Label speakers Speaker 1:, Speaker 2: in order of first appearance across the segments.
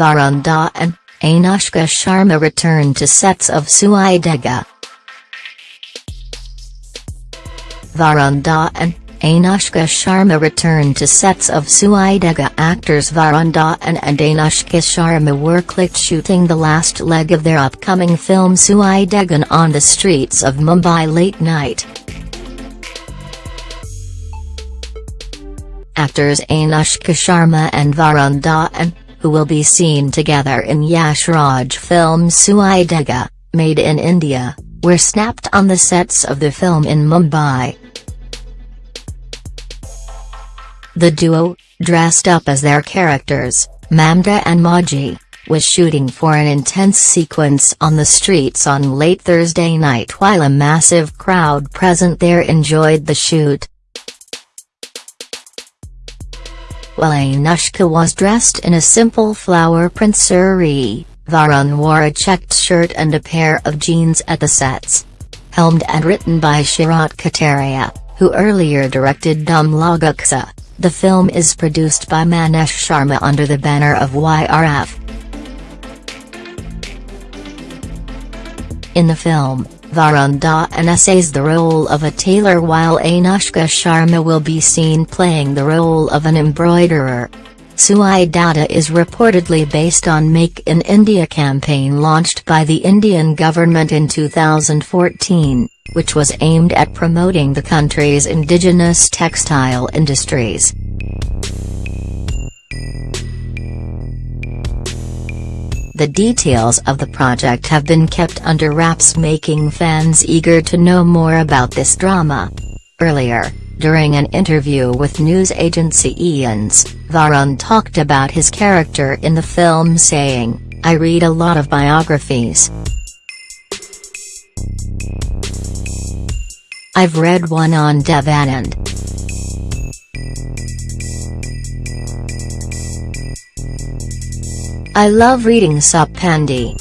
Speaker 1: Varun Dhawan and Anushka Sharma return to sets of Sui Dhaaga. Varun Dhawan Anushka Sharma returned to sets of Sui Dhaaga actors Varun Dhawan and Anushka Sharma were clicked shooting the last leg of their upcoming film Suidegan on the streets of Mumbai late night. Actors Anushka Sharma and Varun Dhawan, who will be seen together in Yash Raj film Sui Dhaaga, made in India, were snapped on the sets of the film in Mumbai. The duo, dressed up as their characters, Mamta and Mauji, was shooting for an intense sequence on the streets on late Thursday night while a massive crowd present there enjoyed the shoot. While Anushka was dressed in a simple flower print saree, Varun wore a checked shirt and a pair of jeans at the sets. Helmed and written by Sharat Kataria, who earlier directed Dum Laga Ke Haisha, the film is produced by Maneesh Sharma under the banner of YRF. In the film, Varun essays the role of a tailor while Anushka Sharma will be seen playing the role of an embroiderer. Sui Dhaaga is reportedly based on Make in India campaign launched by the Indian government in 2014, which was aimed at promoting the country's indigenous textile industries. The details of the project have been kept under wraps making fans eager to know more about this drama. Earlier, during an interview with news agency IANS, Varun talked about his character in the film saying, I read a lot of biographies. I've read one on Dev Anand. I love reading Saptandi.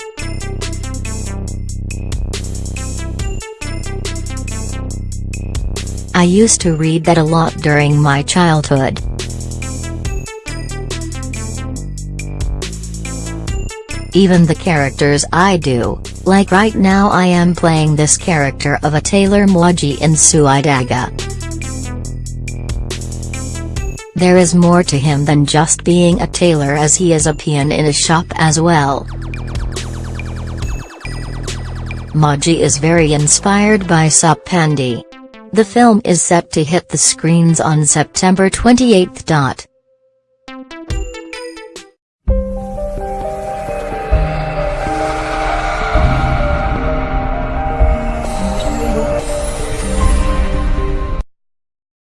Speaker 1: I used to read that a lot during my childhood. Even the characters I do, like right now I am playing this character of a tailor Mauji in Sui Dhaaga. There is more to him than just being a tailor as he is a peon in a shop as well. Mauji is very inspired by Saptandi. The film is set to hit the screens on September 28.